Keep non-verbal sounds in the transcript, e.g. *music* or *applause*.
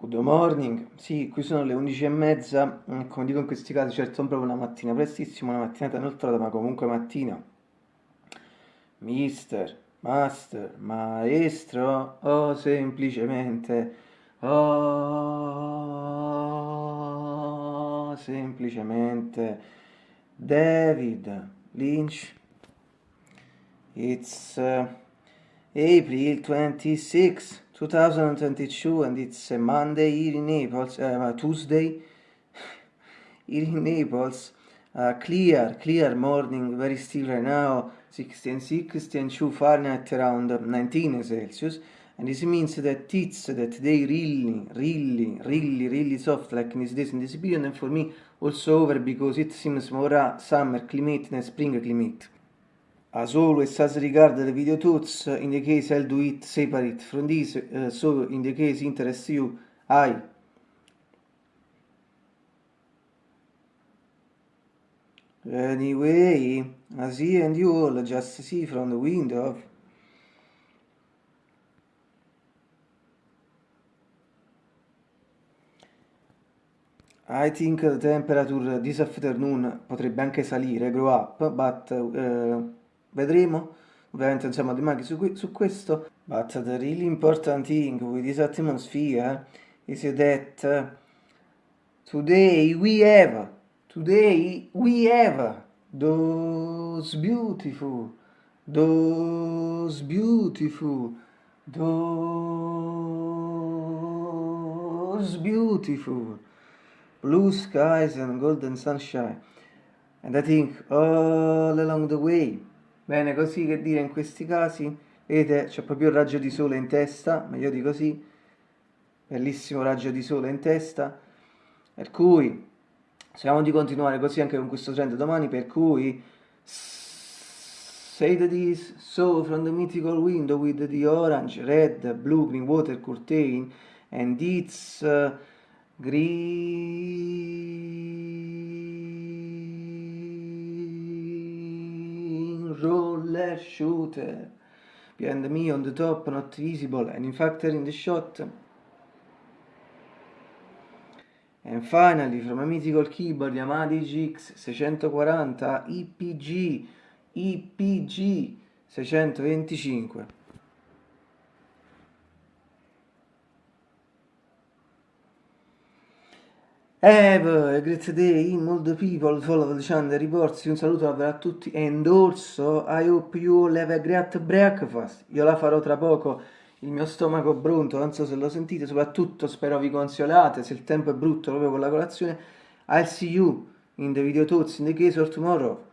Good morning, sì, qui sono le 11 e mezza, mm, come dico in questi casi, certo non proprio una mattina prestissima, una mattinata inoltrata, ma comunque mattina. Mister, master, maestro, o semplicemente, oh, semplicemente, David Lynch. It's uh, April 26 2022 and it's a Monday here in Naples, uh, Tuesday *sighs* here in Naples, uh, clear, clear morning, very still right now, 16, 16, 2 Fahrenheit around 19 Celsius, and this means that it's that they really, really, really, really soft like in this days in this period, and for me also over because it seems more summer climate than spring climate. As always, as regard the video tools, in the case I'll do it separate from this, uh, so in the case interests you, I. Anyway, as he and you all just see from the window, I think the temperature this afternoon potrebbe anche salire, grow up, but uh, vedremo. Ovviamente non siamo dimaghi su, su questo. But the really important thing with this atmosphere is that today we have today we have those beautiful those beautiful those beautiful blue skies and golden sunshine. And I think all along the way Bene, così che dire in questi casi, vedete c'è proprio il raggio di sole in testa, meglio di così, bellissimo raggio di sole in testa, per cui speriamo di continuare così anche con questo trend domani, per cui say that is so from the mythical window with the orange, red, blue, green water curtain and its uh, green roller shooter behind me on the top not visible and in fact in the shot. And finally from a mythical keyboard Yamaha DGX 640 IPG IPG 625 A great day, molto people follow the channel reports, un saluto a tutti and also I hope you all have a great breakfast, io la farò tra poco, il mio stomaco brunto, non so se lo sentite, soprattutto spero vi consolate, se il tempo è brutto proprio con la colazione, I'll see you in the video tuts in the case of tomorrow.